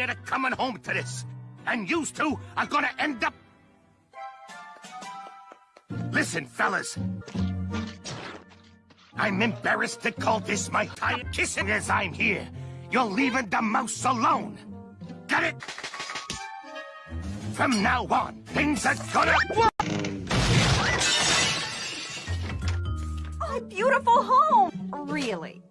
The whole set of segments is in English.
Ain't a coming home to this. And yous two are gonna end up... Listen, fellas. I'm embarrassed to call this my time kissing as I'm here. You're leaving the mouse alone. Got it? From now on, things are gonna... My beautiful home! Really?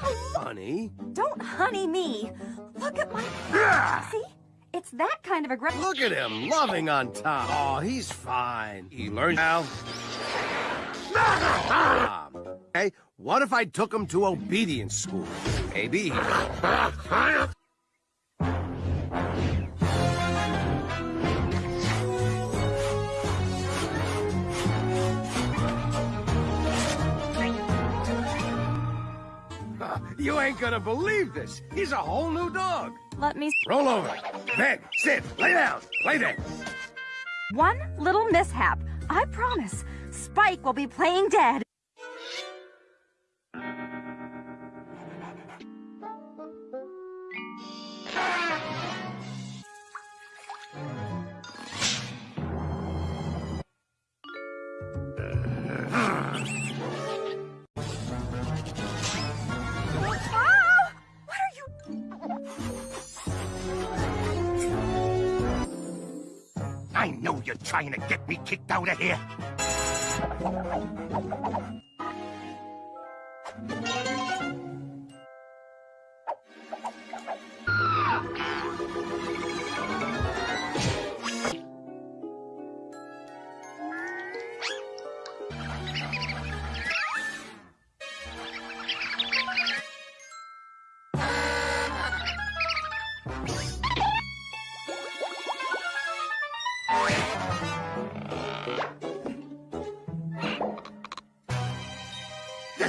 Honey, Don't honey me. Look at my... Ah! See? It's that kind of aggression. look at him, loving on Tom. Oh, he's fine. He learned now. Tom. Hey, what if I took him to obedience school? Maybe. You ain't gonna believe this. He's a whole new dog. Let me... Roll over. Bed, sit, lay down, play dead. One little mishap. I promise. Spike will be playing dead. Know you're trying to get me kicked out of here.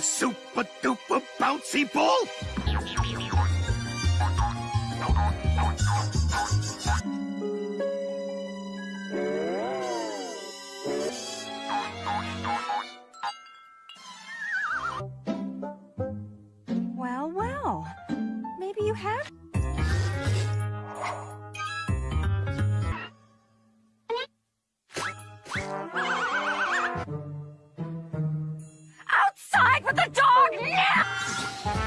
Super duper bouncy ball? Well, well. Maybe you have... back with the dog Yeah!